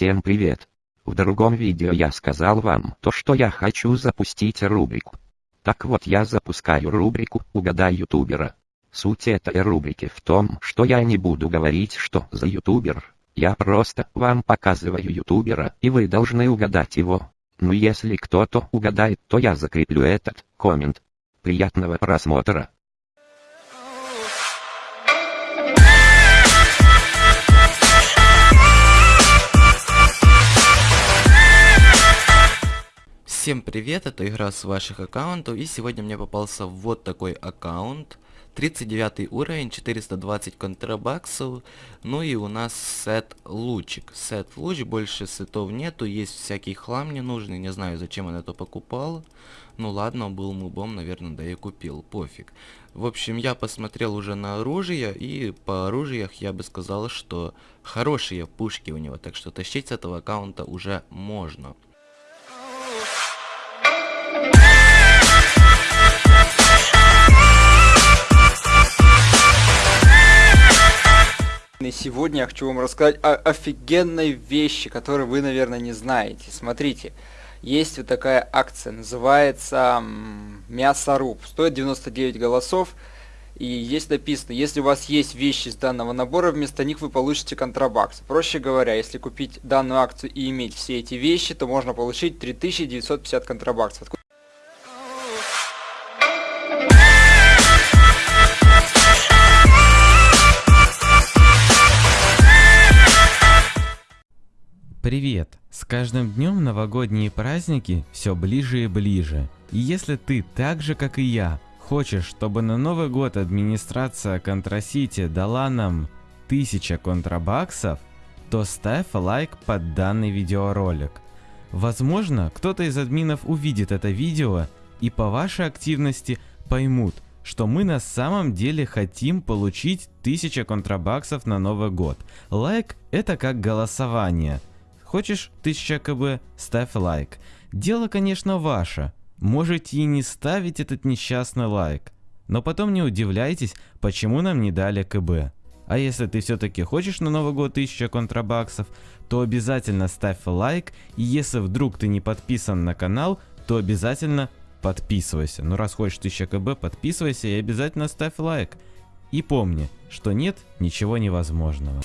Всем привет! В другом видео я сказал вам то, что я хочу запустить рубрику. Так вот я запускаю рубрику «Угадай ютубера». Суть этой рубрики в том, что я не буду говорить, что за ютубер. Я просто вам показываю ютубера, и вы должны угадать его. Ну если кто-то угадает, то я закреплю этот коммент. Приятного просмотра. Всем привет, это игра с ваших аккаунтов и сегодня мне попался вот такой аккаунт. 39 уровень, 420 контрабаксов, ну и у нас сет лучик. Сет луч, больше сетов нету, есть всякий хлам ненужный, не знаю зачем он это покупал. Ну ладно, был мубом, наверное, да и купил, пофиг. В общем, я посмотрел уже на оружие, и по оружиях я бы сказал, что хорошие пушки у него, так что тащить с этого аккаунта уже можно. И сегодня я хочу вам рассказать о офигенной вещи, которую вы, наверное, не знаете. Смотрите, есть вот такая акция, называется мясоруб. Стоит 99 голосов. И есть написано, если у вас есть вещи из данного набора, вместо них вы получите контрабакс. Проще говоря, если купить данную акцию и иметь все эти вещи, то можно получить 3950 контрабаксов. Привет! С каждым днем новогодние праздники все ближе и ближе. И если ты так же как и я хочешь, чтобы на Новый год администрация Контрасити дала нам 1000 контрабаксов, то ставь лайк под данный видеоролик. Возможно, кто-то из админов увидит это видео и по вашей активности поймут, что мы на самом деле хотим получить 1000 контрабаксов на Новый год. Лайк это как голосование – Хочешь 1000 КБ? Ставь лайк. Дело, конечно, ваше. Можете и не ставить этот несчастный лайк. Но потом не удивляйтесь, почему нам не дали КБ. А если ты все-таки хочешь на Новый год 1000 контрабаксов, то обязательно ставь лайк. И если вдруг ты не подписан на канал, то обязательно подписывайся. Ну раз хочешь 1000 КБ, подписывайся и обязательно ставь лайк. И помни, что нет ничего невозможного.